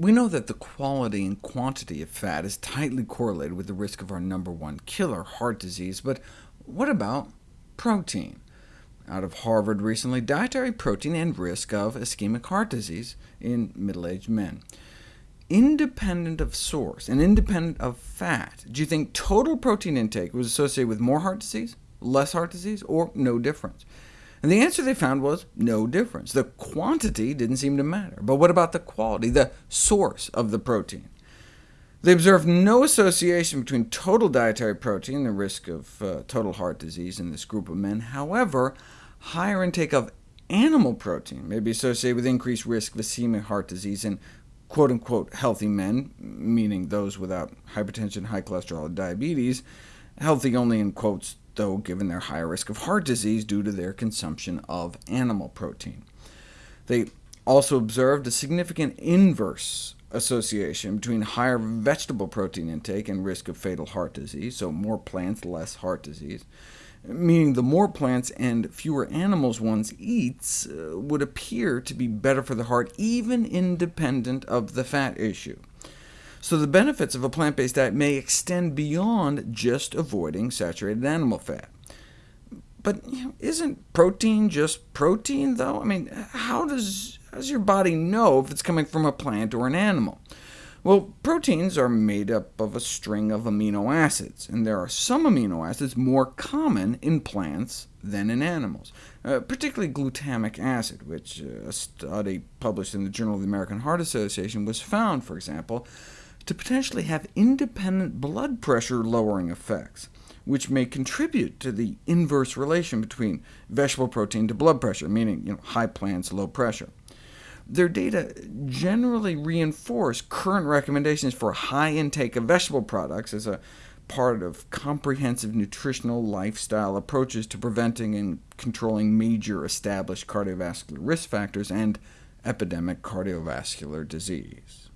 We know that the quality and quantity of fat is tightly correlated with the risk of our number one killer, heart disease, but what about protein? Out of Harvard recently, dietary protein and risk of ischemic heart disease in middle-aged men. Independent of source and independent of fat, do you think total protein intake was associated with more heart disease, less heart disease, or no difference? And the answer they found was no difference. The quantity didn't seem to matter. But what about the quality, the source of the protein? They observed no association between total dietary protein and the risk of uh, total heart disease in this group of men. However, higher intake of animal protein may be associated with increased risk of ischemic heart disease in quote-unquote healthy men, meaning those without hypertension, high cholesterol, or diabetes, healthy only in quotes though given their higher risk of heart disease due to their consumption of animal protein. They also observed a significant inverse association between higher vegetable protein intake and risk of fatal heart disease, so more plants, less heart disease, meaning the more plants and fewer animals one eats uh, would appear to be better for the heart, even independent of the fat issue. So the benefits of a plant-based diet may extend beyond just avoiding saturated animal fat. But you know, isn't protein just protein, though? I mean, how does, how does your body know if it's coming from a plant or an animal? Well, proteins are made up of a string of amino acids, and there are some amino acids more common in plants than in animals, uh, particularly glutamic acid, which uh, a study published in the Journal of the American Heart Association was found, for example, to potentially have independent blood pressure lowering effects, which may contribute to the inverse relation between vegetable protein to blood pressure, meaning you know, high plants, low pressure. Their data generally reinforce current recommendations for high intake of vegetable products as a part of comprehensive nutritional lifestyle approaches to preventing and controlling major established cardiovascular risk factors and epidemic cardiovascular disease.